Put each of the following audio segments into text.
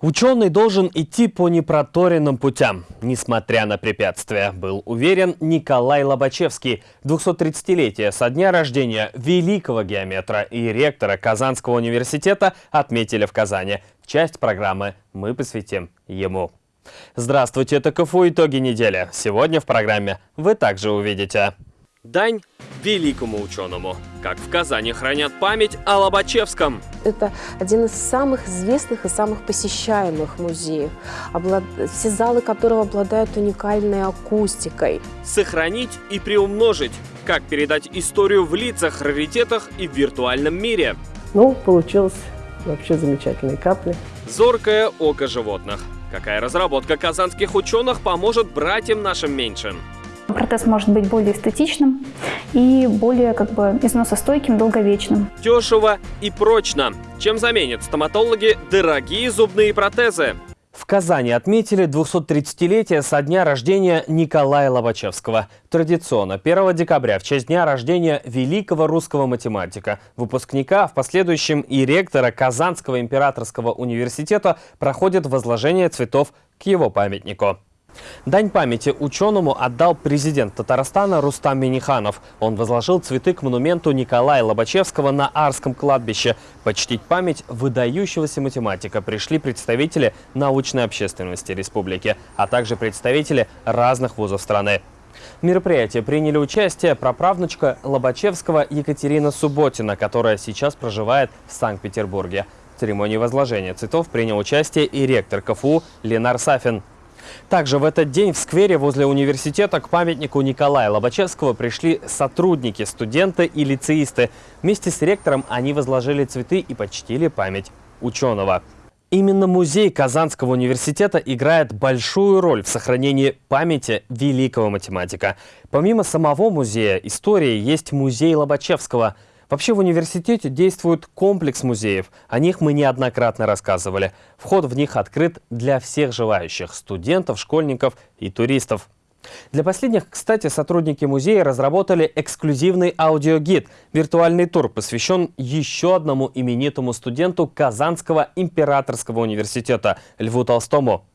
Ученый должен идти по непроторенным путям, несмотря на препятствия, был уверен Николай Лобачевский. 230-летие со дня рождения великого геометра и ректора Казанского университета отметили в Казани. Часть программы мы посвятим ему. Здравствуйте, это КФУ «Итоги недели». Сегодня в программе вы также увидите Дань великому ученому. Как в Казани хранят память о Лобачевском. Это один из самых известных и самых посещаемых музеев, все залы которого обладают уникальной акустикой. Сохранить и приумножить. Как передать историю в лицах, раритетах и в виртуальном мире. Ну, получилось вообще замечательные капли. Зоркое око животных. Какая разработка казанских ученых поможет братьям нашим меньшим? Протез может быть более эстетичным и более как бы износостойким, долговечным. Дешево и прочно. Чем заменят стоматологи дорогие зубные протезы? В Казани отметили 230-летие со дня рождения Николая Лобачевского. Традиционно 1 декабря в честь дня рождения великого русского математика, выпускника, в последующем и ректора Казанского императорского университета проходит возложение цветов к его памятнику. Дань памяти ученому отдал президент Татарстана Рустам Миниханов. Он возложил цветы к монументу Николая Лобачевского на Арском кладбище. Почтить память выдающегося математика пришли представители научной общественности республики, а также представители разных вузов страны. В мероприятии приняли участие праправнучка Лобачевского Екатерина Субботина, которая сейчас проживает в Санкт-Петербурге. В церемонии возложения цветов принял участие и ректор КФУ Ленар Сафин. Также в этот день в сквере возле университета к памятнику Николая Лобачевского пришли сотрудники, студенты и лицеисты. Вместе с ректором они возложили цветы и почтили память ученого. Именно музей Казанского университета играет большую роль в сохранении памяти великого математика. Помимо самого музея истории есть музей Лобачевского – Вообще в университете действует комплекс музеев. О них мы неоднократно рассказывали. Вход в них открыт для всех желающих – студентов, школьников и туристов. Для последних, кстати, сотрудники музея разработали эксклюзивный аудиогид. Виртуальный тур посвящен еще одному именитому студенту Казанского императорского университета Льву Толстому.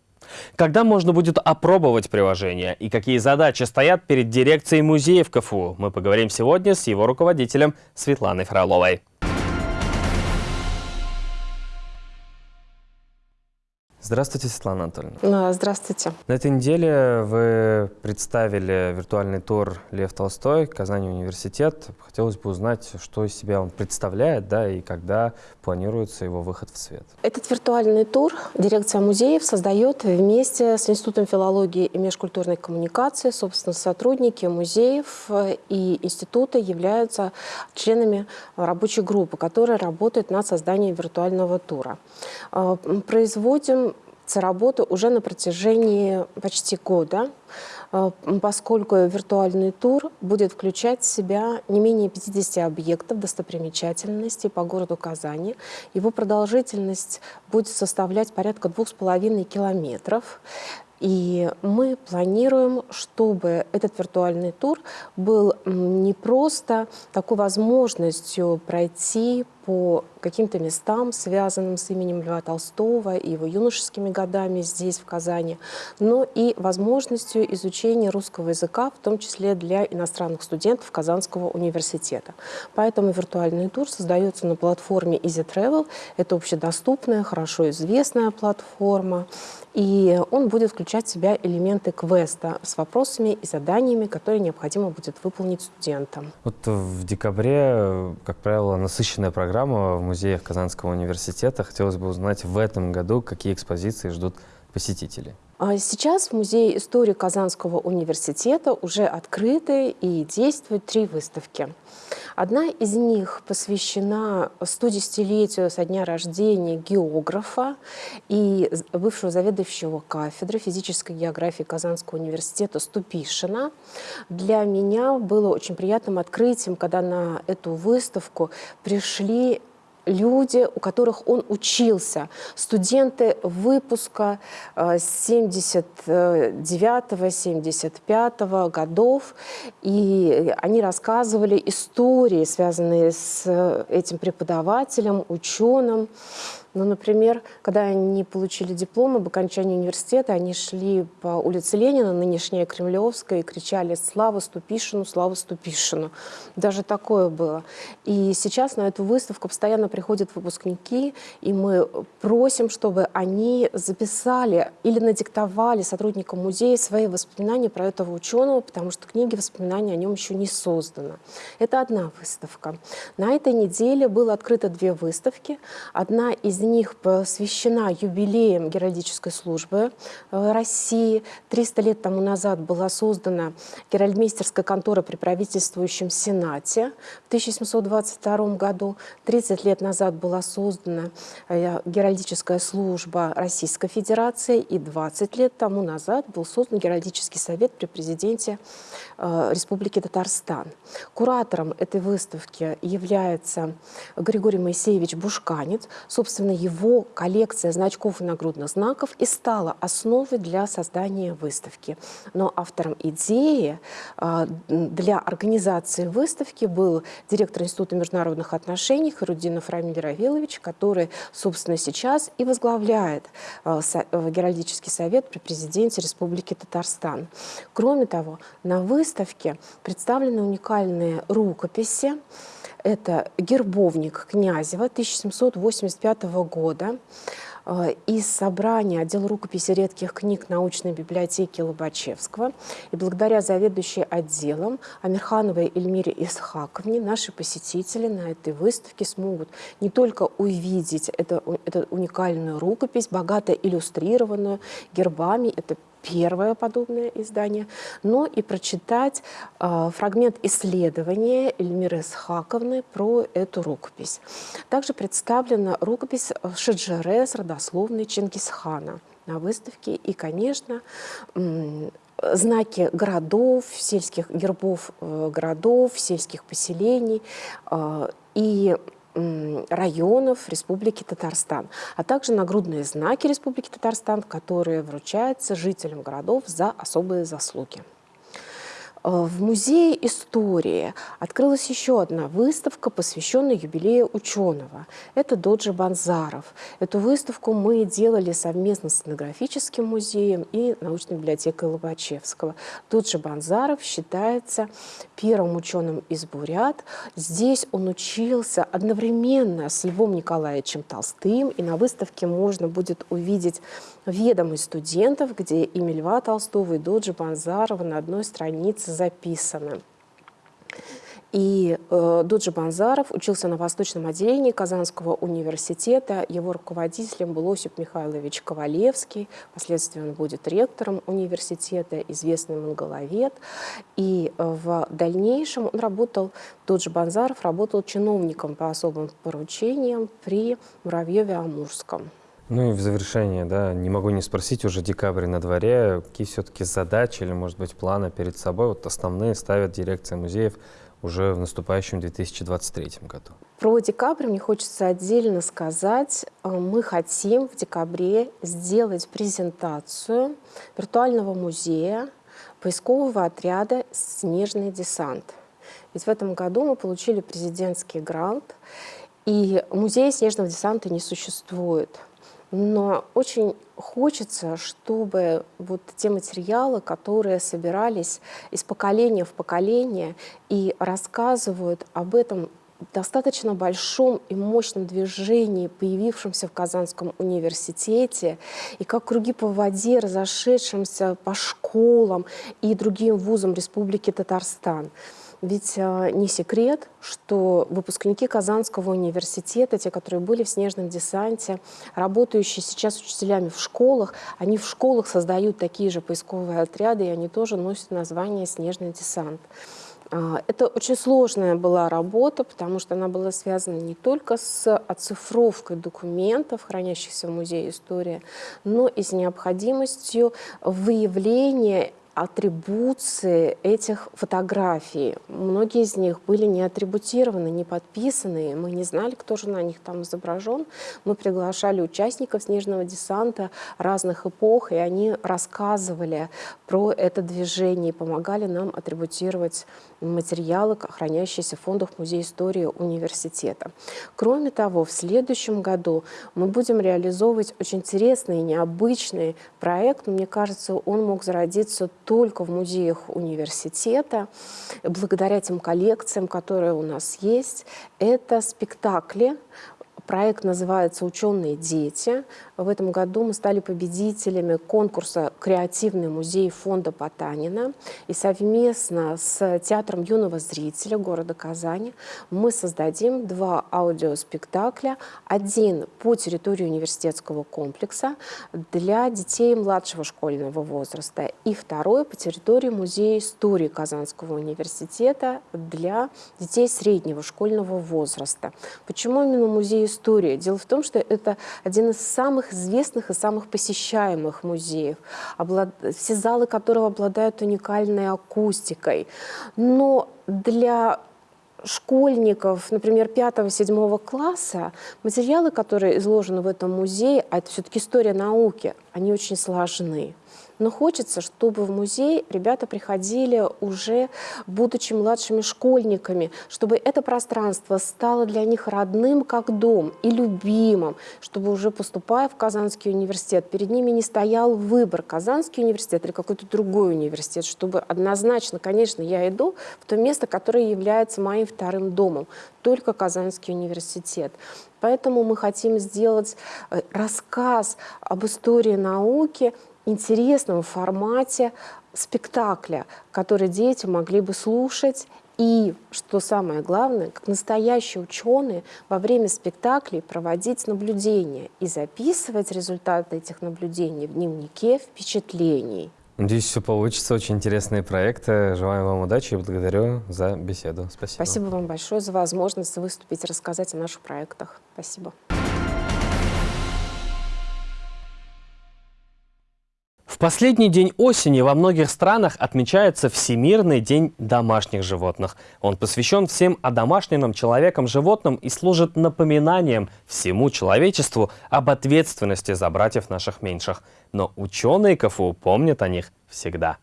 Когда можно будет опробовать приложение и какие задачи стоят перед дирекцией музеев КФУ, мы поговорим сегодня с его руководителем Светланой Фроловой. Здравствуйте, Светлана Анатольевна. Здравствуйте. На этой неделе вы представили виртуальный тур «Лев Толстой. Казани университет». Хотелось бы узнать, что из себя он представляет, да, и когда планируется его выход в свет. Этот виртуальный тур дирекция музеев создает вместе с Институтом филологии и межкультурной коммуникации. Собственно, сотрудники музеев и института являются членами рабочей группы, которая работает над созданием виртуального тура. А, производим работу уже на протяжении почти года, э, поскольку виртуальный тур будет включать в себя не менее 50 объектов достопримечательностей по городу Казани. Его продолжительность будет составлять порядка двух с половиной километров. И мы планируем, чтобы этот виртуальный тур был не просто такой возможностью пройти по каким-то местам, связанным с именем Льва Толстого и его юношескими годами здесь, в Казани, но и возможностью изучения русского языка, в том числе для иностранных студентов Казанского университета. Поэтому виртуальный тур создается на платформе Easy Travel. Это общедоступная, хорошо известная платформа, и он будет включать в себя элементы квеста с вопросами и заданиями, которые необходимо будет выполнить студентам. Вот в декабре, как правило, насыщенная программа программа в музеях Казанского университета. Хотелось бы узнать в этом году, какие экспозиции ждут посетителей. А сейчас в Музее истории Казанского университета уже открыты и действуют три выставки. Одна из них посвящена 110-летию со дня рождения географа и бывшего заведующего кафедры физической географии Казанского университета Ступишина. Для меня было очень приятным открытием, когда на эту выставку пришли люди, у которых он учился, студенты выпуска 79-75 э, годов, и они рассказывали истории, связанные с этим преподавателем, ученым, Ну, например, когда они получили диплом об окончании университета, они шли по улице Ленина, нынешняя Кремлевская, и кричали «Слава Ступишину! Слава Ступишину!». Даже такое было. И сейчас на эту выставку постоянно приходят выпускники, и мы просим, чтобы они записали или надиктовали сотрудникам музея свои воспоминания про этого ученого, потому что книги воспоминаний о нем еще не создано. Это одна выставка. На этой неделе было открыто две выставки. Одна из них посвящена юбилеям геральдической службы э, России. 300 лет тому назад была создана геральдмейстерская контора при правительствующем Сенате в 1722 году. 30 лет назад была создана э, геральдическая служба Российской Федерации. И 20 лет тому назад был создан Геральдический совет при президенте э, Республики Татарстан. Куратором этой выставки является Григорий Моисеевич Бушканец. Собственно, его коллекция значков и нагрудных знаков и стала основой для создания выставки. Но автором идеи э, для организации выставки был директор Института международных отношений Харудинов Рамиль Равилович, который, собственно, сейчас и возглавляет э, Геральдический совет при президенте Республики Татарстан. Кроме того, на выставке представлены уникальные рукописи. Это гербовник Князева 1785 года э, из собрания отдела рукописи редких книг научной библиотеки Лобачевского. И благодаря заведующей отделом Амирхановой Эльмире Исхаковне наши посетители на этой выставке смогут не только увидеть эту, эту уникальную рукопись, богато иллюстрированную гербами, это первое подобное издание, но и прочитать э, фрагмент исследования Эльмиры Схаковны про эту рукопись. Также представлена рукопись Шиджере с родословной Чингисхана на выставке. И, конечно, знаки городов, сельских гербов э, городов, сельских поселений э, и районов Республики Татарстан, а также нагрудные знаки Республики Татарстан, которые вручаются жителям городов за особые заслуги. Э, в Музее истории открылась еще одна выставка, посвященная юбилею ученого. Это Доджи Банзаров. Эту выставку мы делали совместно с этнографическим музеем и научной библиотекой Лобачевского. Доджи Банзаров считается первым ученым из Бурят. Здесь он учился одновременно с Львом Николаевичем Толстым, и на выставке можно будет увидеть ведомость студентов, где имя Льва Толстого и Доджи Банзарова на одной странице записаны. И э, Дуджи Банзаров учился на восточном отделении Казанского университета. Его руководителем был Осип Михайлович Ковалевский. Впоследствии он будет ректором университета, известный монголовед. И э, в дальнейшем он работал, Дуджи Банзаров работал чиновником по особым поручениям при Муравьеве-Амурском. Ну и в завершение, да, не могу не спросить, уже декабрь на дворе, какие все-таки задачи или, может быть, планы перед собой, вот основные ставят дирекция музеев уже в наступающем 2023 году? Про декабрь мне хочется отдельно сказать. Э, мы хотим в декабре сделать презентацию виртуального музея поискового отряда «Снежный десант». Ведь в этом году мы получили президентский грант, и музея снежного десанта не существует. Но очень хочется, чтобы вот те материалы, которые собирались из поколения в поколение и рассказывают об этом достаточно большом и мощном движении, появившемся в Казанском университете, и как круги по воде, разошедшимся по школам и другим вузам Республики Татарстан. Ведь э, не секрет, что выпускники Казанского университета, те, которые были в снежном десанте, работающие сейчас учителями в школах, они в школах создают такие же поисковые отряды, и они тоже носят название «Снежный десант». А, это очень сложная была работа, потому что она была связана не только с оцифровкой документов, хранящихся в Музее истории, но и с необходимостью выявления атрибуции этих фотографий. Многие из них были не атрибутированы, не подписаны. Мы не знали, кто же на них там изображен. Мы приглашали участников снежного десанта разных эпох, и они рассказывали про это движение и помогали нам атрибутировать материалы, хранящиеся в фондах Музея истории университета. Кроме того, в следующем году мы будем реализовывать очень интересный и необычный проект. Мне кажется, он мог зародиться только в музеях университета. Благодаря тем коллекциям, которые у нас есть, это спектакли, Проект называется «Ученые дети». В этом году мы стали победителями конкурса «Креативный музей» фонда Потанина. И совместно с Театром юного зрителя города Казани мы создадим два аудиоспектакля. Один по территории университетского комплекса для детей младшего школьного возраста. И второй по территории Музея истории Казанского университета для детей среднего школьного возраста. Почему именно музей истории. Дело в том, что это один из самых известных и самых посещаемых музеев, все залы которого обладают уникальной акустикой. Но для школьников, например, 5-7 класса, материалы, которые изложены в этом музее, а это все-таки история науки, они очень сложны. Но хочется, чтобы в музей ребята приходили уже будучи младшими школьниками, чтобы это пространство стало для них родным как дом и любимым, чтобы уже поступая в Казанский университет, перед ними не стоял выбор Казанский университет или какой-то другой университет, чтобы однозначно, конечно, я иду в то место, которое является моим вторым домом, только Казанский университет. Поэтому мы хотим сделать э, рассказ об истории науки интересном формате спектакля, который дети могли бы слушать и, что самое главное, как настоящие ученые во время спектаклей проводить наблюдения и записывать результаты этих наблюдений в дневнике впечатлений. Надеюсь, все получится. Очень интересные проекты. Желаю вам удачи и благодарю за беседу. Спасибо. Спасибо вам большое за возможность выступить и рассказать о наших проектах. Спасибо. Последний день осени во многих странах отмечается Всемирный день домашних животных. Он посвящен всем одомашненным человеком животным и служит напоминанием всему человечеству об ответственности за братьев наших меньших. Но ученые КФУ помнят о них всегда.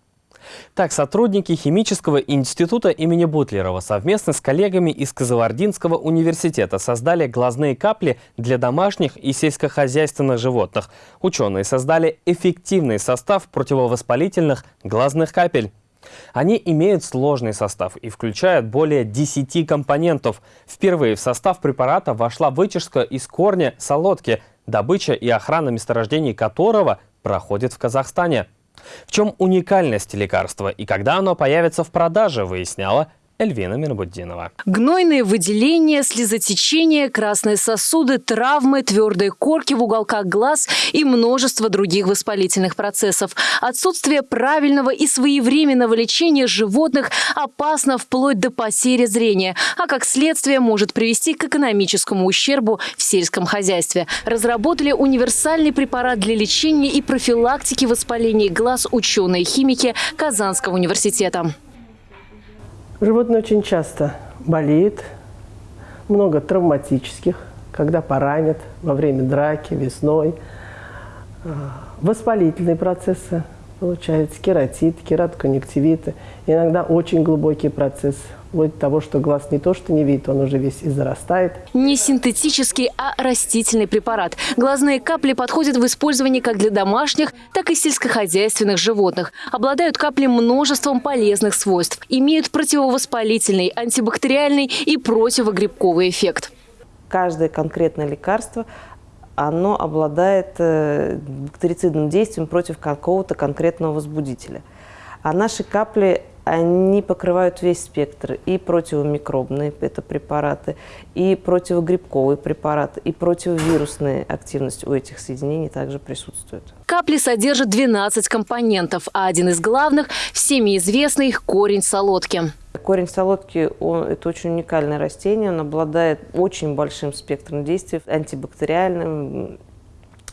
Так, сотрудники Химического института имени Бутлерова совместно с коллегами из Казалардинского университета создали глазные капли для домашних и сельскохозяйственных животных. Ученые создали эффективный состав противовоспалительных глазных капель. Они имеют сложный состав и включают более 10 компонентов. Впервые в состав препарата вошла вытяжка из корня солодки, добыча и охрана месторождений которого проходит в Казахстане. В чем уникальность лекарства и когда оно появится в продаже, выясняла Эльвина Мирбуддинова. Гнойные выделения, слезотечение, красные сосуды, травмы, твердые корки в уголках глаз и множество других воспалительных процессов. Отсутствие правильного и своевременного лечения животных опасно вплоть до потери зрения, а как следствие может привести к экономическому ущербу в сельском хозяйстве. Разработали универсальный препарат для лечения и профилактики воспалений глаз ученые-химики Казанского университета. Животное очень часто болеет, много травматических, когда поранят во время драки, весной. А, воспалительные процессы, получается, кератит, кератоконъюнктивиты. Иногда очень глубокий процесс вплоть до того, что глаз не то, что не видит, он уже весь и зарастает. Не синтетический, а растительный препарат. Глазные капли подходят в использовании как для домашних, так и сельскохозяйственных животных. Обладают капли множеством полезных свойств. Имеют противовоспалительный, антибактериальный и противогрибковый эффект. Каждое конкретное лекарство оно обладает э, бактерицидным действием против какого-то конкретного возбудителя. А наши капли они покрывают весь спектр. И противомикробные это препараты, и противогрибковые препараты, и противовирусная активность у этих соединений также присутствует. Капли содержат 12 компонентов, а один из главных – всеми известный корень солодки. Корень солодки это очень уникальное растение, он обладает очень большим спектром действий, антибактериальным,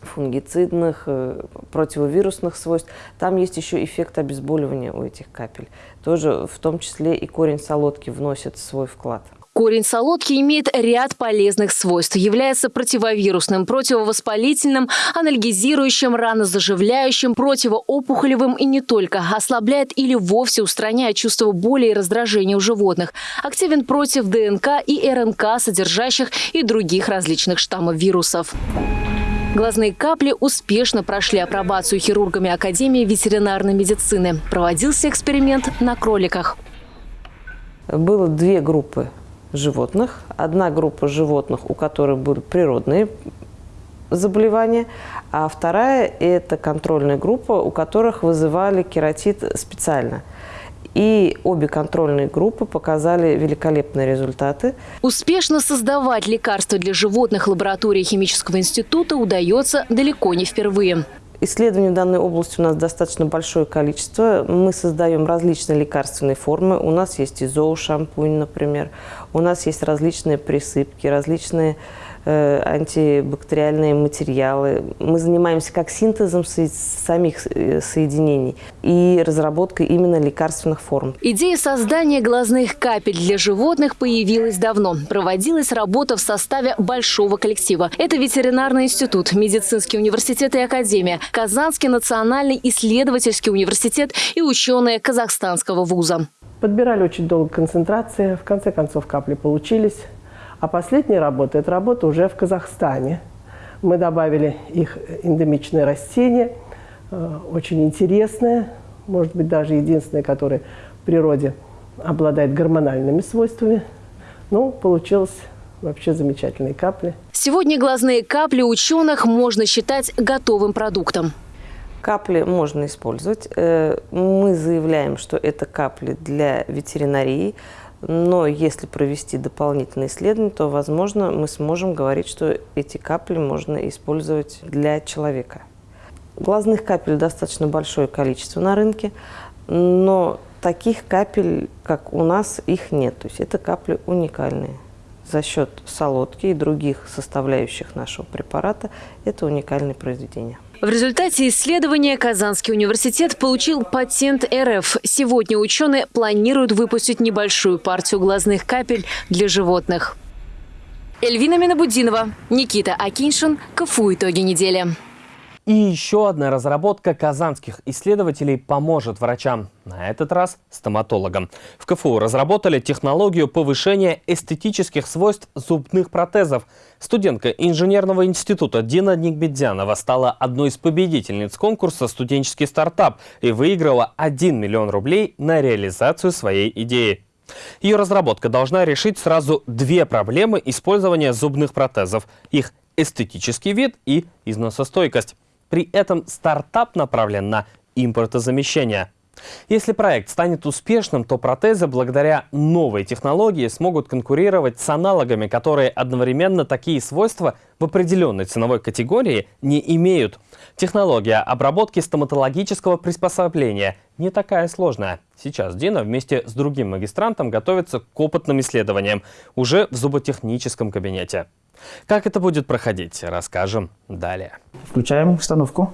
фунгицидных, э, противовирусных свойств. Там есть еще эффект обезболивания у этих капель. Тоже в том числе и корень солодки вносит свой вклад. Корень солодки имеет ряд полезных свойств. Является противовирусным, противовоспалительным, анальгезирующим, ранозаживляющим, противоопухолевым и не только. Ослабляет или вовсе устраняет чувство боли и раздражения у животных. Активен против ДНК и РНК, содержащих и других различных штаммов вирусов. Глазные капли успешно прошли апробацию хирургами Академии ветеринарной медицины. Проводился эксперимент на кроликах. Было две группы животных. Одна группа животных, у которых были природные заболевания, а вторая – это контрольная группа, у которых вызывали кератит специально – и обе контрольные группы показали великолепные результаты. Успешно создавать лекарства для животных лаборатории Химического института удается далеко не впервые. Исследований в данной области у нас достаточно большое количество. Мы создаем различные лекарственные формы. У нас есть и зоошампунь, например. У нас есть различные присыпки, различные антибактериальные материалы. Мы занимаемся как синтезом самих э, соединений и разработкой именно лекарственных форм. Идея создания глазных капель для животных появилась давно. Проводилась работа в составе большого коллектива. Это ветеринарный институт, медицинский университет и академия, Казанский национальный исследовательский университет и ученые Казахстанского вуза. Подбирали очень долго концентрации, в конце концов капли получились. А последняя работа – это работа уже в Казахстане. Мы добавили их эндемичное растение, э, очень интересное, может быть, даже единственное, которое в природе обладает гормональными свойствами. Ну, получилось вообще замечательные капли. Сегодня глазные капли ученых можно считать готовым продуктом. Капли можно использовать. Э, мы заявляем, что это капли для ветеринарии, но если провести дополнительные исследования, то, возможно, мы сможем говорить, что эти капли можно использовать для человека. Глазных капель достаточно большое количество на рынке, но таких капель, как у нас, их нет. То есть это капли уникальные. За счет солодки и других составляющих нашего препарата это уникальное произведение. В результате исследования Казанский университет получил патент РФ. Сегодня ученые планируют выпустить небольшую партию глазных капель для животных. Эльвина Минабудинова, Никита Акиншин, КФУ «Итоги недели». И еще одна разработка казанских исследователей поможет врачам, на этот раз стоматологам. В КФУ разработали технологию повышения эстетических свойств зубных протезов. Студентка инженерного института Дина Никбедзянова стала одной из победительниц конкурса «Студенческий стартап» и выиграла 1 миллион рублей на реализацию своей идеи. Ее разработка должна решить сразу две проблемы использования зубных протезов – их эстетический вид и износостойкость. При этом стартап направлен на импортозамещение. Если проект станет успешным, то протезы благодаря новой технологии смогут конкурировать с аналогами, которые одновременно такие свойства в определенной ценовой категории не имеют. Технология обработки стоматологического приспособления не такая сложная. Сейчас Дина вместе с другим магистрантом готовится к опытным исследованиям уже в зуботехническом кабинете. Как это будет проходить, расскажем далее. Включаем установку.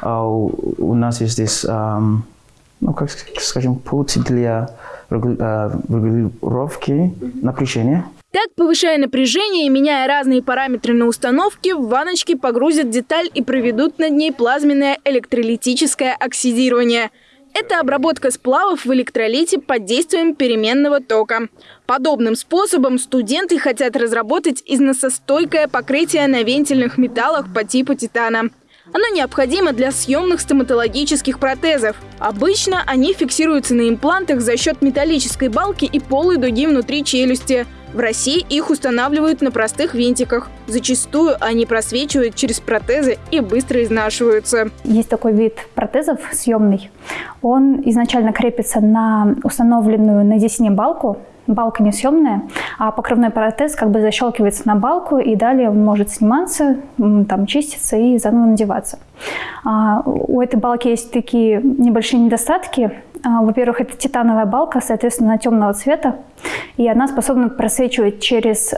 А у нас есть здесь, ну, как скажем, путь для а, регулировки напряжения. Так, повышая напряжение и меняя разные параметры на установке, в ванночке погрузят деталь и проведут над ней плазменное электролитическое оксидирование – это обработка сплавов в электролите под действием переменного тока. Подобным способом студенты хотят разработать износостойкое покрытие на вентильных металлах по типу титана. Оно необходимо для съемных стоматологических протезов. Обычно они фиксируются на имплантах за счет металлической балки и полой дуги внутри челюсти. В России их устанавливают на простых винтиках. Зачастую они просвечивают через протезы и быстро изнашиваются. Есть такой вид протезов съемный. Он изначально крепится на установленную на десне балку, балка не съемная, а покрывной протез как бы защелкивается на балку, и далее он может сниматься, там чиститься и заново надеваться. А, у этой балки есть такие небольшие недостатки. А, во-первых, это титановая балка, соответственно, темного цвета, и она способна просвечивать через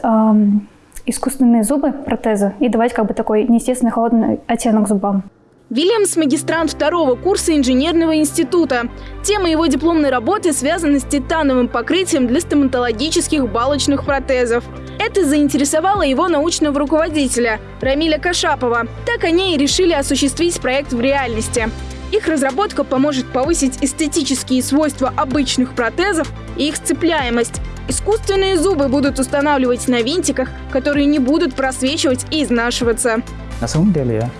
искусственные зубы, протезы, и давать как бы такой неестественный холодный оттенок зубам. Вильямс – магистрант второго курса инженерного института. Тема его дипломной работы связана с титановым покрытием для стоматологических балочных протезов. Это заинтересовало его научного руководителя Рамиля Кашапова. Так они и решили осуществить проект в реальности. Их разработка поможет повысить эстетические свойства обычных протезов и их сцепляемость. Искусственные зубы будут устанавливать на винтиках, которые не будут просвечивать и изнашиваться. На самом деле,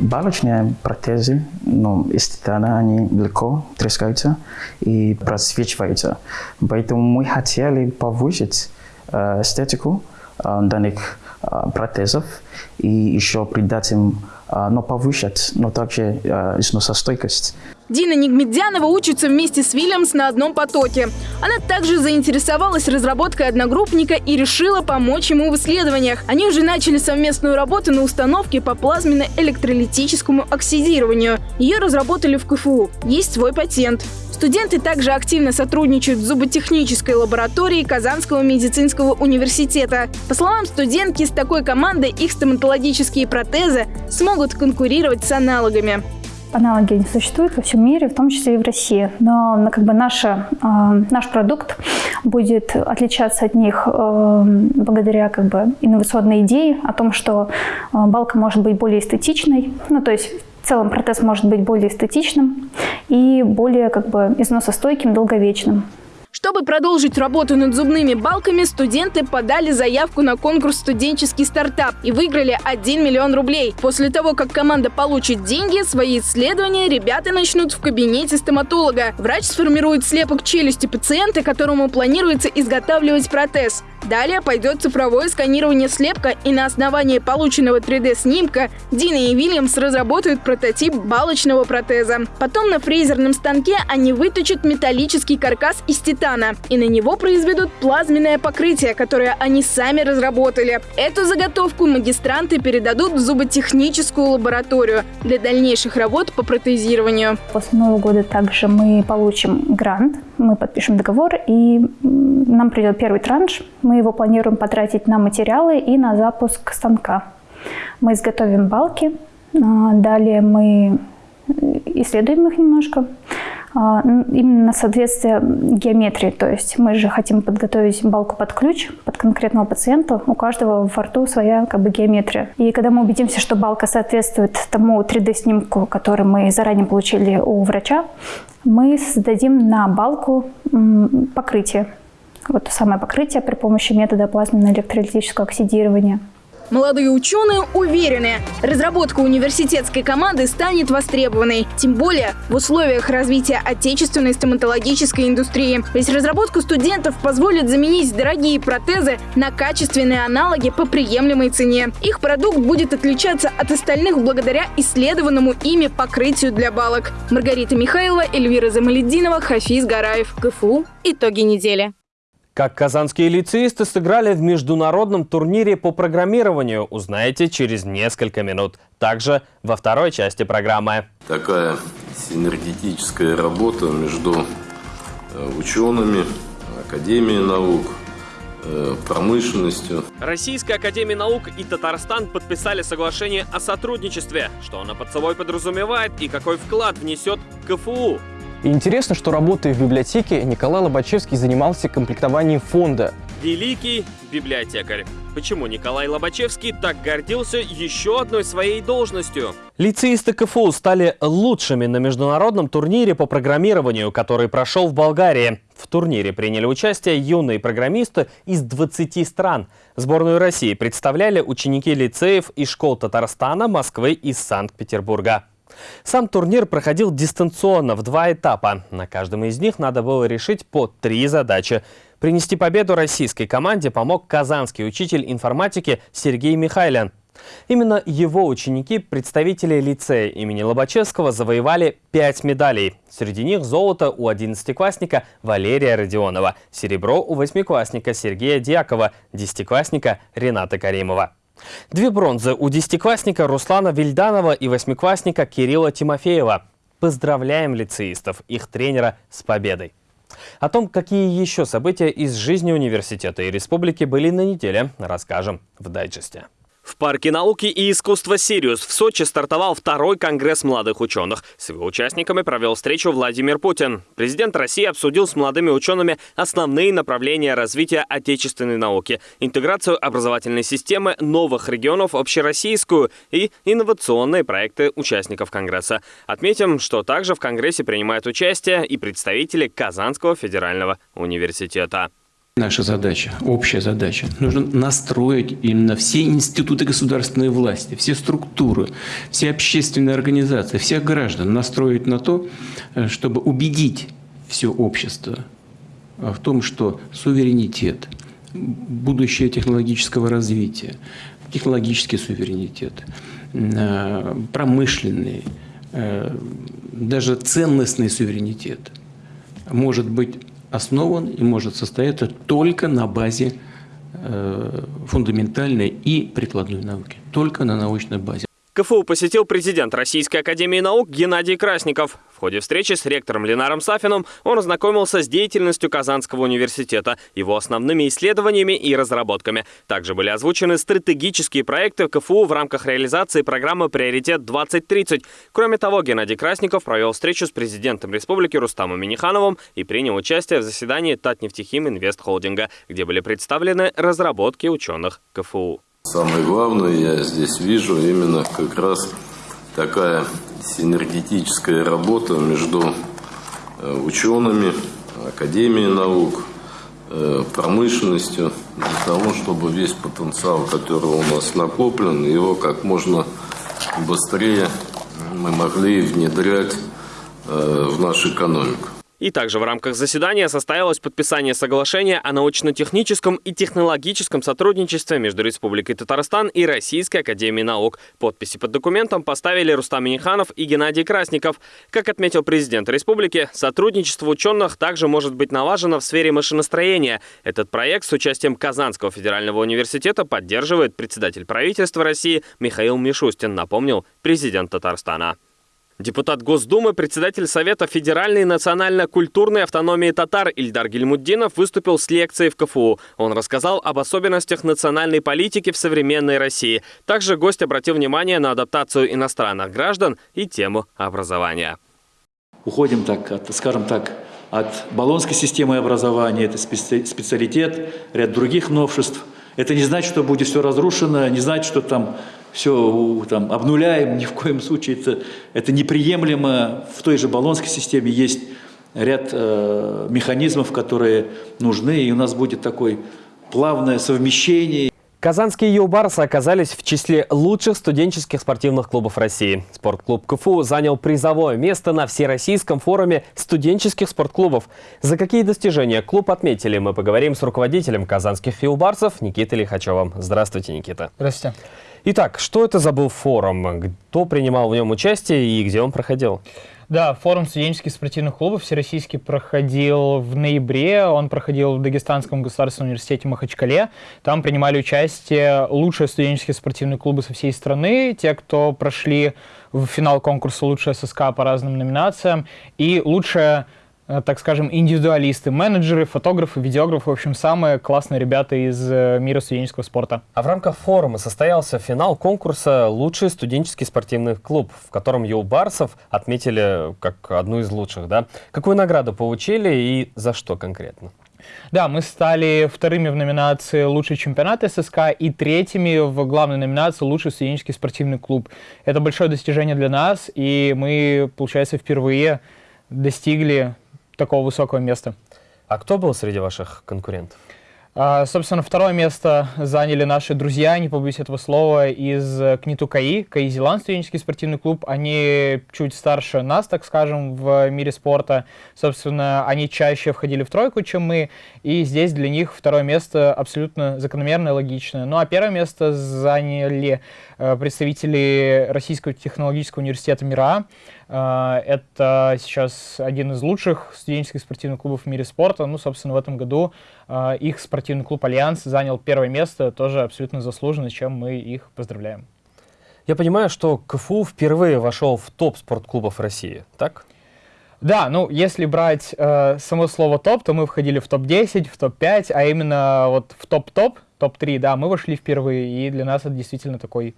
балочные протезы ну, из они легко трескаются и просвечиваются. Поэтому мы хотели повысить э, эстетику э, данных э, протезов и еще придать им но повышать, но также а, износостойкость. Дина Нигмедянова учится вместе с Вильямс на одном потоке. Она также заинтересовалась разработкой одногруппника и решила помочь ему в исследованиях. Они уже начали совместную работу на установке по плазменно-электролитическому оксидированию. Ее разработали в КФУ. Есть свой патент. Студенты также активно сотрудничают в зуботехнической лаборатории Казанского медицинского университета. По словам студентки, с такой командой их стоматологические протезы смогут конкурировать с аналогами. Аналоги не существуют во всем мире, в том числе и в России. Но как бы наша, э, наш продукт будет отличаться от них э, благодаря как бы, инновационной идее о том, что э, балка может быть более эстетичной. Ну, то есть целом протез может быть более эстетичным и более как бы износостойким, долговечным. Чтобы продолжить работу над зубными балками, студенты подали заявку на конкурс «Студенческий стартап» и выиграли 1 миллион рублей. После того, как команда получит деньги, свои исследования ребята начнут в кабинете стоматолога. Врач сформирует слепок челюсти пациента, которому планируется изготавливать протез. Далее пойдет цифровое сканирование слепка, и на основании полученного 3D-снимка Дина и Вильямс разработают прототип балочного протеза. Потом на фрезерном станке они выточат металлический каркас из титана, и на него произведут плазменное покрытие, которое они сами разработали. Эту заготовку магистранты передадут в зуботехническую лабораторию для дальнейших работ по протезированию. После Нового года также мы получим грант, мы подпишем договор, и нам придет первый транш – мы его планируем потратить на материалы и на запуск станка. Мы изготовим балки, а, далее мы исследуем их немножко, а, именно соответствие геометрии. То есть мы же хотим подготовить балку под ключ, под конкретного пациента. У каждого во рту своя как бы геометрия. И когда мы убедимся, что балка соответствует тому 3D-снимку, который мы заранее получили у врача, мы создадим на балку покрытие вот то самое покрытие при помощи метода плазменно-электролитического оксидирования. Молодые ученые уверены, разработка университетской команды станет востребованной. Тем более в условиях развития отечественной стоматологической индустрии. Ведь разработка студентов позволит заменить дорогие протезы на качественные аналоги по приемлемой цене. Их продукт будет отличаться от остальных благодаря исследованному ими покрытию для балок. Маргарита Михайлова, Эльвира Замалединова, Хафиз Гараев. КФУ. Итоги недели. Как казанские лицеисты сыграли в международном турнире по программированию, узнаете через несколько минут. Также во второй части программы. Такая синергетическая работа между э, учеными, Академией наук, э, промышленностью. Российская Академия Наук и Татарстан подписали соглашение о сотрудничестве. Что оно под собой подразумевает и какой вклад внесет КФУ? И интересно, что работая в библиотеке, Николай Лобачевский занимался комплектованием фонда. Великий библиотекарь. Почему Николай Лобачевский так гордился еще одной своей должностью? Лицеисты КФУ стали лучшими на международном турнире по программированию, который прошел в Болгарии. В турнире приняли участие юные программисты из 20 стран. Сборную России представляли ученики лицеев из школ Татарстана, Москвы и Санкт-Петербурга. Сам турнир проходил дистанционно в два этапа. На каждом из них надо было решить по три задачи. Принести победу российской команде помог казанский учитель информатики Сергей Михайлин. Именно его ученики, представители лицея имени Лобачевского, завоевали пять медалей. Среди них золото у одиннадцатиклассника Валерия Родионова, серебро у восьмиклассника Сергея Дьякова, десятиклассника Рената Каримова. Две бронзы у десятиклассника Руслана Вильданова и восьмиклассника Кирилла Тимофеева. Поздравляем лицеистов, их тренера с победой! О том, какие еще события из жизни университета и республики были на неделе, расскажем в дайджесте. В Парке науки и искусства «Сириус» в Сочи стартовал второй конгресс молодых ученых. С его участниками провел встречу Владимир Путин. Президент России обсудил с молодыми учеными основные направления развития отечественной науки, интеграцию образовательной системы новых регионов общероссийскую и инновационные проекты участников конгресса. Отметим, что также в конгрессе принимают участие и представители Казанского федерального университета. Наша задача, общая задача, нужно настроить именно все институты государственной власти, все структуры, все общественные организации, всех граждан настроить на то, э, чтобы убедить все общество в том, что суверенитет, будущее технологического развития, технологический суверенитет, э, промышленный, э, даже ценностный суверенитет может быть основан и может состояться только на базе э, фундаментальной и прикладной науки, только на научной базе. КФУ посетил президент Российской Академии Наук Геннадий Красников. В ходе встречи с ректором Ленаром Сафином он ознакомился с деятельностью Казанского университета, его основными исследованиями и разработками. Также были озвучены стратегические проекты КФУ в рамках реализации программы «Приоритет-2030». Кроме того, Геннадий Красников провел встречу с президентом республики Рустамом Минихановым и принял участие в заседании Татнефтехим Инвест Холдинга, где были представлены разработки ученых КФУ. Самое главное я здесь вижу именно как раз такая синергетическая работа между э, учеными, Академией наук, э, промышленностью, для того, чтобы весь потенциал, который у нас накоплен, его как можно быстрее мы могли внедрять э, в нашу экономику. И также в рамках заседания состоялось подписание соглашения о научно-техническом и технологическом сотрудничестве между Республикой Татарстан и Российской Академией Наук. Подписи под документом поставили Рустам Миниханов и Геннадий Красников. Как отметил президент республики, сотрудничество ученых также может быть налажено в сфере машиностроения. Этот проект с участием Казанского федерального университета поддерживает председатель правительства России Михаил Мишустин, напомнил президент Татарстана. Депутат Госдумы, председатель Совета федеральной национально-культурной автономии татар Ильдар Гельмуддинов выступил с лекцией в КФУ. Он рассказал об особенностях национальной политики в современной России. Также гость обратил внимание на адаптацию иностранных граждан и тему образования. Уходим, так, от, скажем так, от баллонской системы образования, это специалитет, ряд других новшеств. Это не значит, что будет все разрушено, не значит, что там все там, обнуляем, ни в коем случае это, это неприемлемо. В той же баллонской системе есть ряд э, механизмов, которые нужны, и у нас будет такое плавное совмещение. Казанские юбарсы оказались в числе лучших студенческих спортивных клубов России. Спортклуб КФУ занял призовое место на Всероссийском форуме студенческих спортклубов. За какие достижения клуб отметили, мы поговорим с руководителем казанских юбарсов Никитой Лихачевым. Здравствуйте, Никита. Здравствуйте. Итак, что это за был форум? Кто принимал в нем участие и где он проходил? Да, форум студенческих спортивных клубов всероссийский проходил в ноябре. Он проходил в Дагестанском государственном университете Махачкале. Там принимали участие лучшие студенческие спортивные клубы со всей страны, те, кто прошли в финал конкурса «Лучшая ССК» по разным номинациям, и лучшая так скажем, индивидуалисты, менеджеры, фотографы, видеографы, в общем, самые классные ребята из э, мира студенческого спорта. А в рамках форума состоялся финал конкурса «Лучший студенческий спортивный клуб», в котором Юлбарсов отметили как одну из лучших. Да? Какую награду получили и за что конкретно? Да, мы стали вторыми в номинации «Лучший чемпионат ССК» и третьими в главной номинации «Лучший студенческий спортивный клуб». Это большое достижение для нас, и мы, получается, впервые достигли такого высокого места. А кто был среди ваших конкурентов? А, собственно, второе место заняли наши друзья, не побоюсь этого слова, из КНИТУ КАИ, КАИ Зеланд, студенческий спортивный клуб. Они чуть старше нас, так скажем, в мире спорта. Собственно, они чаще входили в тройку, чем мы, и здесь для них второе место абсолютно закономерное, логичное. Ну а первое место заняли э, представители Российского технологического университета МИРЭА. А, это сейчас один из лучших студенческих спортивных клубов в мире спорта. Ну, собственно, в этом году а, их спортивный клуб «Альянс» занял первое место, тоже абсолютно заслуженно, чем мы их поздравляем. Я понимаю, что КФУ впервые вошел в топ спортклубов России, так? Да, ну если брать э, само слово топ, то мы входили в топ-10, в топ-5, а именно вот в топ-топ, топ-3, да, мы вошли впервые, и для нас это действительно такой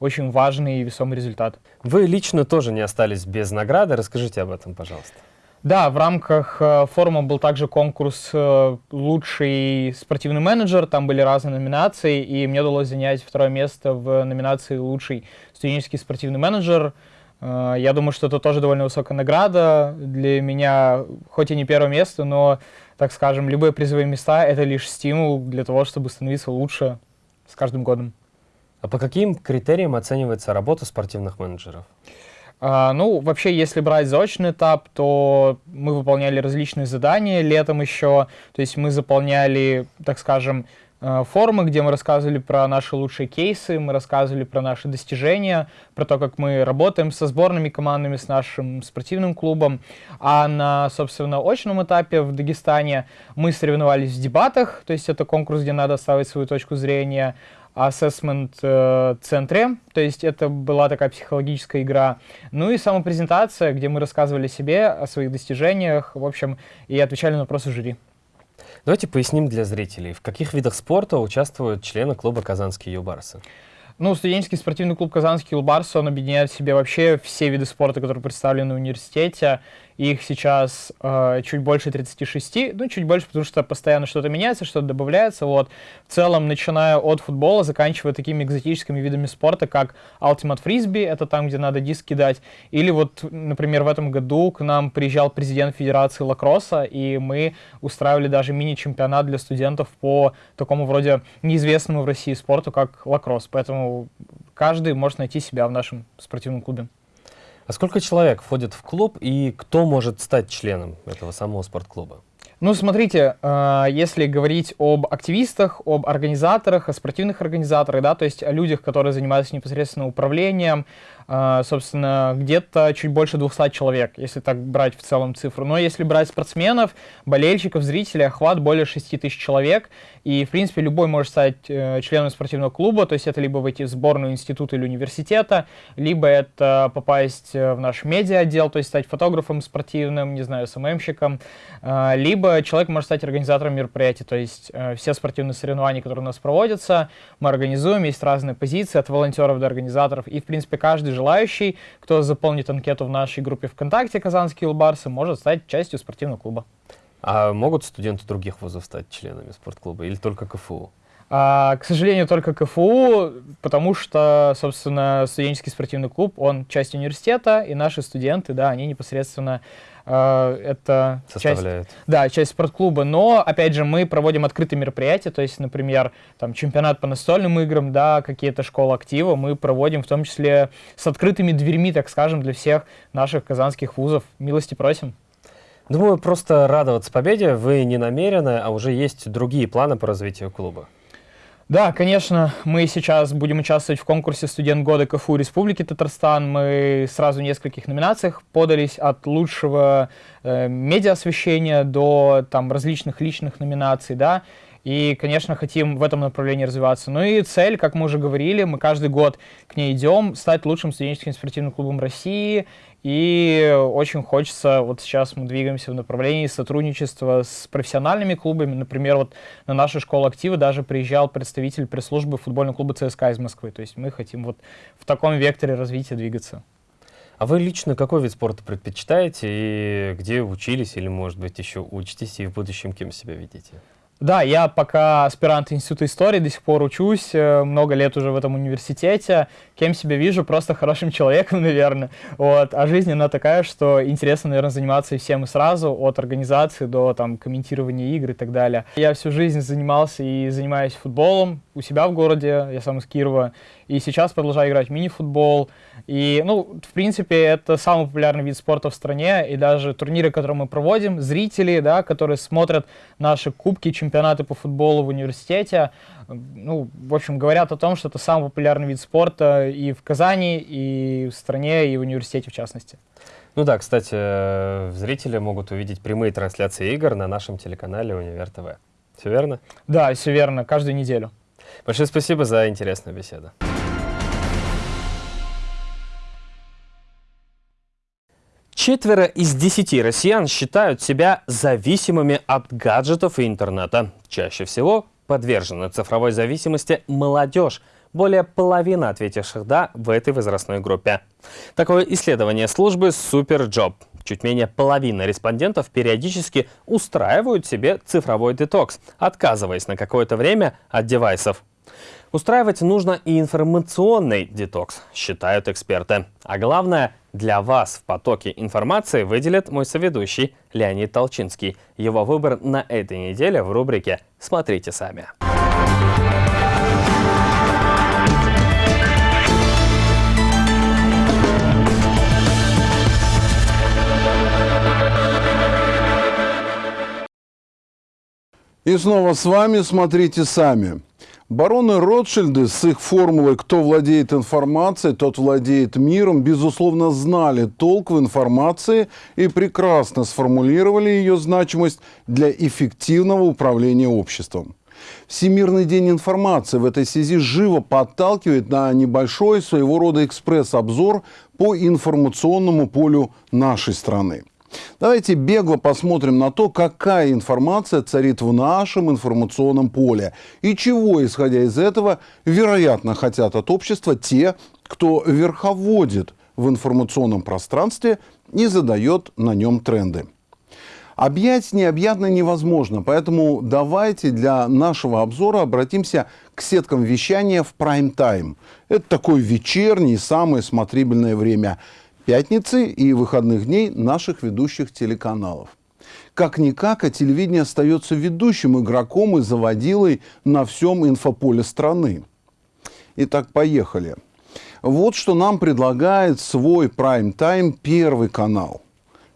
очень важный и весомый результат. Вы лично тоже не остались без награды, расскажите об этом, пожалуйста. Да, в рамках э, форума был также конкурс э, «Лучший спортивный менеджер», там были разные номинации, и мне удалось занять второе место в номинации «Лучший студенческий спортивный менеджер». Э, я думаю, что это тоже довольно высокая награда для меня, хоть и не первое место, но, так скажем, любые призовые места — это лишь стимул для того, чтобы становиться лучше с каждым годом. А по каким критериям оценивается работа спортивных менеджеров? А, ну, вообще, если брать заочный этап, то мы выполняли различные задания летом еще. То есть мы заполняли, так скажем, э, форумы, где мы рассказывали про наши лучшие кейсы, мы рассказывали про наши достижения, про то, как мы работаем со сборными командами, с нашим спортивным клубом. А на, собственно, очном этапе в Дагестане мы соревновались в дебатах, то есть это конкурс, где надо ставить свою точку зрения, ассессмент-центре, то есть это была такая психологическая игра. Ну и самопрезентация, где мы рассказывали себе о своих достижениях, в общем, и отвечали на вопросы жюри. Давайте поясним для зрителей, в каких видах спорта участвуют члены клуба «Казанские юбарсы». Ну, студенческий спортивный клуб «Казанский Юлбарс», он объединяет в себе вообще все виды спорта, которые представлены в университете. Их сейчас э, чуть больше 36, ну, чуть больше, потому что постоянно что-то меняется, что-то добавляется. Вот. В целом, начиная от футбола, заканчивая такими экзотическими видами спорта, как Ultimate Frisbee, это там, где надо диск кидать. Или вот, например, в этом году к нам приезжал президент Федерации лакросса, и мы устраивали даже мини-чемпионат для студентов по такому вроде неизвестному в России спорту, как лакросс. Поэтому каждый может найти себя в нашем спортивном клубе. А сколько человек входит в клуб и кто может стать членом этого самого спортклуба? Ну, смотрите, э, если говорить об активистах, об организаторах, о спортивных организаторах, да, то есть о людях, которые занимаются непосредственно управлением, собственно, где-то чуть больше 200 человек, если так брать в целом цифру. Но если брать спортсменов, болельщиков, зрителей, охват более 6 тысяч человек, и, в принципе, любой может стать э, членом спортивного клуба, то есть это либо войти в сборную института или университета, либо это попасть в наш медиа-отдел, то есть стать фотографом спортивным, не знаю, СММщиком, либо либо человек может стать организатором мероприятий, то есть э, все спортивные соревнования, которые у нас проводятся, мы организуем, есть разные позиции от волонтеров до организаторов, и, в принципе, каждый желающий, кто заполнит анкету в нашей группе ВКонтакте «Казанские Улбарсы», может стать частью спортивного клуба. А могут студенты других вузов стать членами спортклуба или только КФУ? А, к сожалению, только КФУ, потому что, собственно, студенческий спортивный клуб, он часть университета, и наши студенты, да, они непосредственно э, это часть, да, часть спортклуба. Но, опять же, мы проводим открытые мероприятия, то есть, например, там, чемпионат по настольным играм, да, какие-то школы актива мы проводим, в том числе с открытыми дверьми, так скажем, для всех наших казанских вузов. Милости просим. Думаю, просто радоваться победе вы не намерены, а уже есть другие планы по развитию клуба. Да, конечно, мы сейчас будем участвовать в конкурсе «Студент года КФУ Республики Татарстан». Мы сразу в нескольких номинациях подались от лучшего э, медиа-освещения до там, различных личных номинаций, да, и, конечно, хотим в этом направлении развиваться. Ну и цель, как мы уже говорили, мы каждый год к ней идем, стать лучшим студенческим спортивным клубом России и очень хочется, вот сейчас мы двигаемся в направлении сотрудничества с профессиональными клубами. Например, вот на нашу школу актива даже приезжал представитель пресс-службы футбольного клуба ЦСКА из Москвы. То есть мы хотим вот в таком векторе развития двигаться. А вы лично какой вид спорта предпочитаете и где учились или, может быть, еще учитесь и в будущем кем себя видите? Да, я пока аспирант Института истории, до сих пор учусь, э, много лет уже в этом университете. Кем себя вижу? Просто хорошим человеком, наверное. Вот. А жизнь, она такая, что интересно, наверное, заниматься всем и сразу, от организации до там, комментирования игр и так далее. Я всю жизнь занимался и занимаюсь футболом у себя в городе, я сам из Кирова, и сейчас продолжаю играть в мини-футбол. И, ну, в принципе, это самый популярный вид спорта в стране, и даже турниры, которые мы проводим, зрители, да, которые смотрят наши кубки, чемпионаты по футболу в университете, ну, в общем, говорят о том, что это самый популярный вид спорта и в Казани, и в стране, и в университете в частности. Ну да, кстати, э, зрители могут увидеть прямые трансляции игр на нашем телеканале Универ ТВ. Все верно? Да, все верно, каждую неделю. Большое спасибо за интересную беседу. Четверо из десяти россиян считают себя зависимыми от гаджетов и интернета. Чаще всего подвержены цифровой зависимости молодежь. Более половины ответивших «да» в этой возрастной группе. Такое исследование службы SuperJob. Чуть менее половины респондентов периодически устраивают себе цифровой детокс, отказываясь на какое-то время от девайсов. Устраивать нужно и информационный детокс, считают эксперты. А главное, для вас в потоке информации выделит мой соведущий Леонид Толчинский. Его выбор на этой неделе в рубрике «Смотрите сами». И снова с вами «Смотрите сами». Бароны Ротшильды с их формулой «кто владеет информацией, тот владеет миром» безусловно знали толк в информации и прекрасно сформулировали ее значимость для эффективного управления обществом. Всемирный день информации в этой связи живо подталкивает на небольшой своего рода экспресс-обзор по информационному полю нашей страны. Давайте бегло посмотрим на то, какая информация царит в нашем информационном поле и чего, исходя из этого, вероятно, хотят от общества те, кто верховодит в информационном пространстве и задает на нем тренды. Объять необъятно невозможно, поэтому давайте для нашего обзора обратимся к сеткам вещания в прайм-тайм. Это такое вечернее, самое смотрибельное время – пятницы и выходных дней наших ведущих телеканалов. Как-никак, а телевидение остается ведущим игроком и заводилой на всем инфополе страны. Итак, поехали. Вот что нам предлагает свой прайм-тайм первый канал.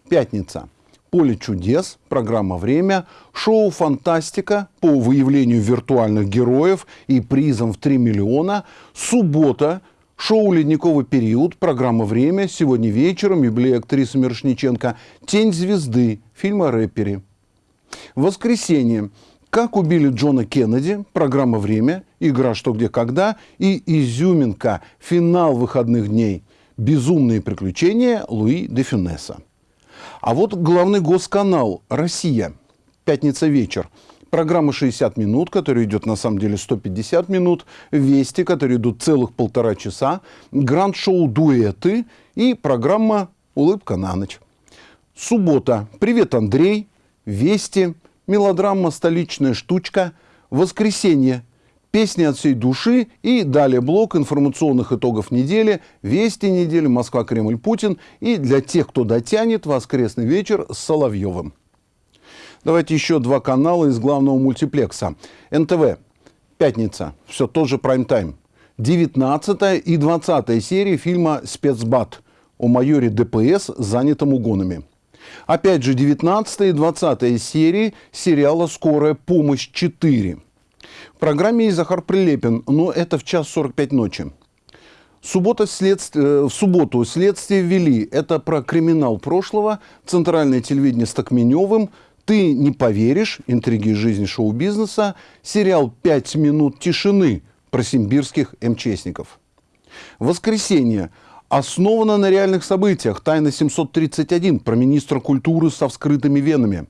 Пятница. «Поле чудес», программа «Время», шоу «Фантастика» по выявлению виртуальных героев и призом в 3 миллиона, суббота, Шоу «Ледниковый период», программа «Время», сегодня вечером, юбилей актрисы Мирошниченко, «Тень звезды», фильм о рэпере. Воскресенье. «Как убили Джона Кеннеди», программа «Время», игра «Что, где, когда» и «Изюминка», финал выходных дней. «Безумные приключения» Луи де Фюнеса. А вот главный госканал «Россия». Пятница вечер. Программа 60 минут, которая идет на самом деле 150 минут. Вести, которые идут целых полтора часа. Гранд-шоу «Дуэты» и программа «Улыбка на ночь». Суббота. «Привет, Андрей». Вести. Мелодрама «Столичная штучка». Воскресенье. Песни от всей души и далее блок информационных итогов недели, вести недели, Москва, Кремль, Путин и для тех, кто дотянет, воскресный вечер с Соловьевым. Давайте еще два канала из главного мультиплекса. НТВ. Пятница. Все тот же прайм-тайм. 19 и 20 серии фильма «Спецбат» о майоре ДПС, занятом угонами. Опять же, 19 и 20 серии сериала «Скорая помощь 4». В программе есть Захар Прилепин, но это в час 45 ночи. Суббота следствие, э, в субботу следствие ввели. Это про криминал прошлого, центральное телевидение с Токменевым, ты не поверишь, интриги жизни шоу-бизнеса, сериал «Пять минут тишины» про симбирских МЧСников. Воскресенье. Основано на реальных событиях. Тайна 731 про министра культуры со вскрытыми венами.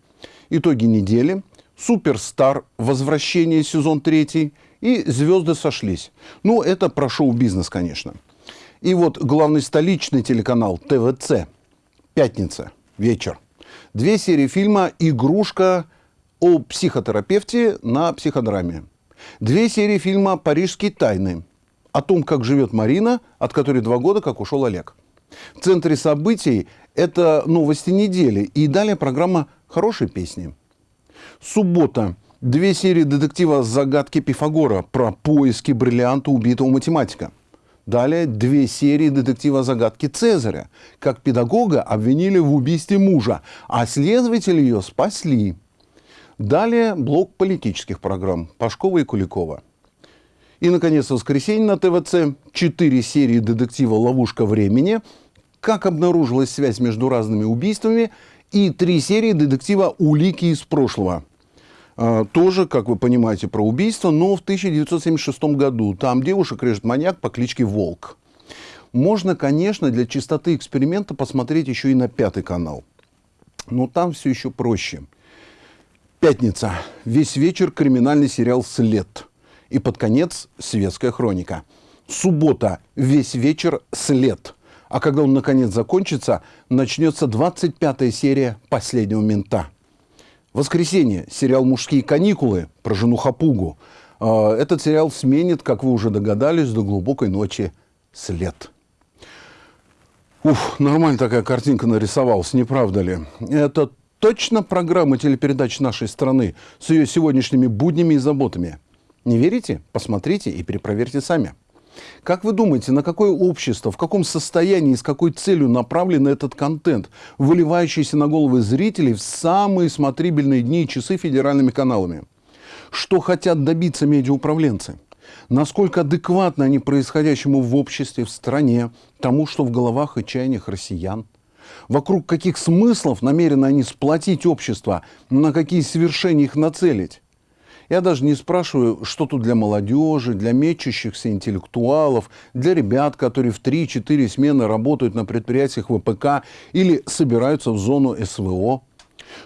Итоги недели. Суперстар. Возвращение сезон третий. И звезды сошлись. Ну, это про шоу-бизнес, конечно. И вот главный столичный телеканал ТВЦ. Пятница. Вечер. Две серии фильма «Игрушка» о психотерапевте на психодраме. Две серии фильма «Парижские тайны» о том, как живет Марина, от которой два года как ушел Олег. В центре событий это новости недели. И далее программа «Хорошие песни». Суббота. Две серии детектива «Загадки Пифагора» про поиски бриллианта убитого математика – Далее две серии детектива «Загадки Цезаря». Как педагога обвинили в убийстве мужа, а следователи ее спасли. Далее блок политических программ Пашкова и Куликова. И, наконец, в воскресенье на ТВЦ четыре серии детектива «Ловушка времени», как обнаружилась связь между разными убийствами, и три серии детектива «Улики из прошлого». А, тоже, как вы понимаете, про убийство, но в 1976 году. Там девушек режет маньяк по кличке Волк. Можно, конечно, для чистоты эксперимента посмотреть еще и на пятый канал. Но там все еще проще. Пятница. Весь вечер криминальный сериал «След». И под конец светская хроника. Суббота. Весь вечер «След». А когда он наконец закончится, начнется 25-я серия «Последнего мента». Воскресенье. Сериал «Мужские каникулы» про жену Хапугу. А, этот сериал сменит, как вы уже догадались, до глубокой ночи след. Уф, нормально такая картинка нарисовалась, не правда ли? Это точно программа телепередач нашей страны с ее сегодняшними буднями и заботами. Не верите? Посмотрите и перепроверьте сами. Как вы думаете, на какое общество, в каком состоянии и с какой целью направлен этот контент, выливающийся на головы зрителей в самые смотрибельные дни и часы федеральными каналами? Что хотят добиться медиауправленцы? Насколько адекватны они происходящему в обществе, в стране, тому, что в головах и чаяниях россиян? Вокруг каких смыслов намерены они сплотить общество, на какие свершения их нацелить? Я даже не спрашиваю, что тут для молодежи, для мечущихся интеллектуалов, для ребят, которые в 3-4 смены работают на предприятиях ВПК или собираются в зону СВО.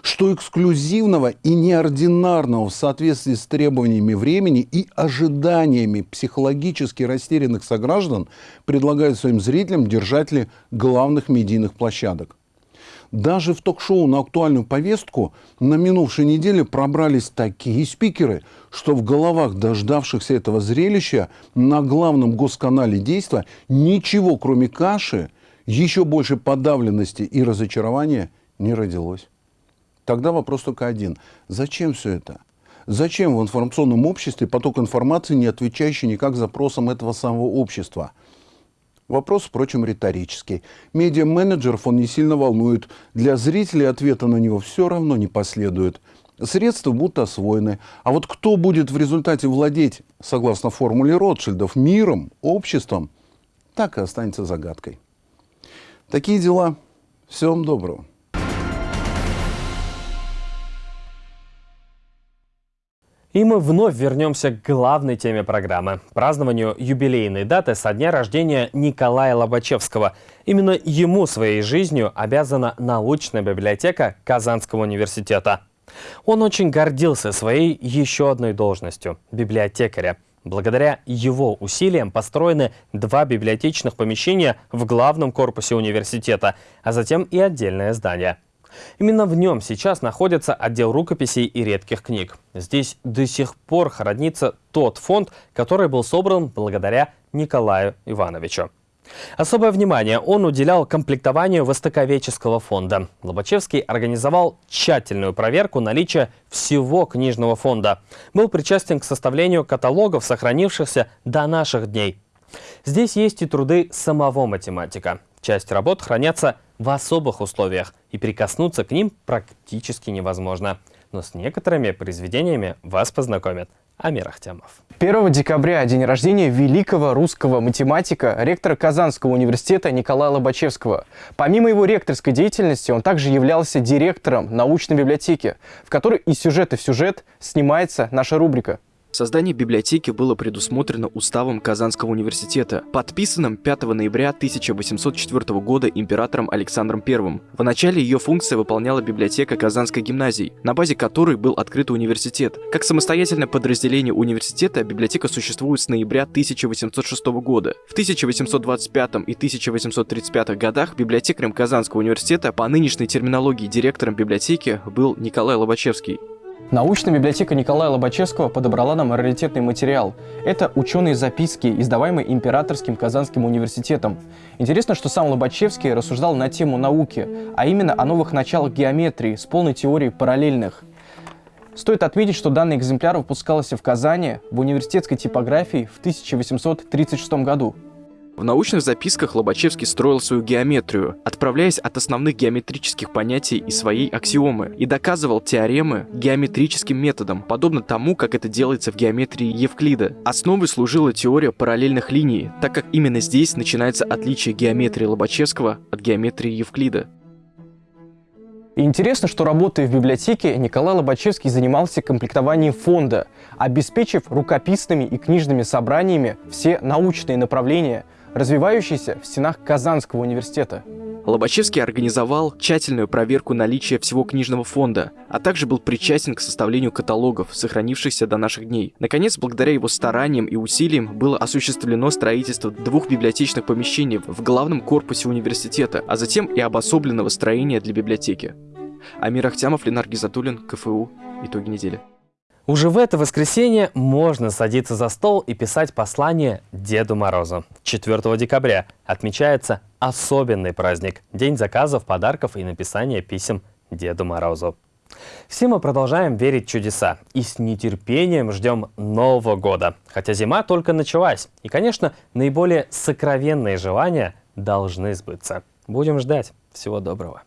Что эксклюзивного и неординарного в соответствии с требованиями времени и ожиданиями психологически растерянных сограждан предлагают своим зрителям держатели главных медийных площадок. Даже в ток-шоу на актуальную повестку на минувшей неделе пробрались такие спикеры, что в головах дождавшихся этого зрелища на главном госканале действия ничего, кроме каши, еще больше подавленности и разочарования не родилось. Тогда вопрос только один. Зачем все это? Зачем в информационном обществе поток информации, не отвечающий никак запросам этого самого общества – Вопрос, впрочем, риторический. Медиа-менеджеров он не сильно волнует. Для зрителей ответа на него все равно не последует. Средства будут освоены. А вот кто будет в результате владеть, согласно формуле Ротшильдов, миром, обществом, так и останется загадкой. Такие дела. Всего вам доброго. И мы вновь вернемся к главной теме программы – празднованию юбилейной даты со дня рождения Николая Лобачевского. Именно ему своей жизнью обязана научная библиотека Казанского университета. Он очень гордился своей еще одной должностью – библиотекаря. Благодаря его усилиям построены два библиотечных помещения в главном корпусе университета, а затем и отдельное здание – Именно в нем сейчас находится отдел рукописей и редких книг. Здесь до сих пор хранится тот фонд, который был собран благодаря Николаю Ивановичу. Особое внимание он уделял комплектованию востоковеческого фонда. Лобачевский организовал тщательную проверку наличия всего книжного фонда. Был причастен к составлению каталогов, сохранившихся до наших дней. Здесь есть и труды самого математика. Часть работ хранятся в особых условиях, и прикоснуться к ним практически невозможно. Но с некоторыми произведениями вас познакомит Амир Ахтямов. 1 декабря – день рождения великого русского математика, ректора Казанского университета Николая Лобачевского. Помимо его ректорской деятельности, он также являлся директором научной библиотеки, в которой из сюжета в сюжет снимается наша рубрика Создание библиотеки было предусмотрено уставом Казанского университета, подписанным 5 ноября 1804 года императором Александром I. В начале ее функция выполняла библиотека Казанской гимназии, на базе которой был открыт университет. Как самостоятельное подразделение университета, библиотека существует с ноября 1806 года. В 1825 и 1835 годах библиотекарем Казанского университета по нынешней терминологии директором библиотеки был Николай Лобачевский. Научная библиотека Николая Лобачевского подобрала нам раритетный материал. Это ученые записки, издаваемые Императорским Казанским университетом. Интересно, что сам Лобачевский рассуждал на тему науки, а именно о новых началах геометрии с полной теорией параллельных. Стоит отметить, что данный экземпляр выпускался в Казани в университетской типографии в 1836 году. В научных записках Лобачевский строил свою геометрию, отправляясь от основных геометрических понятий и своей аксиомы, и доказывал теоремы геометрическим методом, подобно тому, как это делается в геометрии Евклида. Основой служила теория параллельных линий, так как именно здесь начинается отличие геометрии Лобачевского от геометрии Евклида. И интересно, что работая в библиотеке, Николай Лобачевский занимался комплектованием фонда, обеспечив рукописными и книжными собраниями все научные направления – развивающийся в стенах Казанского университета. Лобачевский организовал тщательную проверку наличия всего книжного фонда, а также был причастен к составлению каталогов, сохранившихся до наших дней. Наконец, благодаря его стараниям и усилиям было осуществлено строительство двух библиотечных помещений в главном корпусе университета, а затем и обособленного строения для библиотеки. Амир Ахтямов, Ленар Гизатуллин, КФУ. Итоги недели. Уже в это воскресенье можно садиться за стол и писать послание Деду Морозу. 4 декабря отмечается особенный праздник – День заказов, подарков и написания писем Деду Морозу. Все мы продолжаем верить в чудеса и с нетерпением ждем Нового года. Хотя зима только началась. И, конечно, наиболее сокровенные желания должны сбыться. Будем ждать. Всего доброго.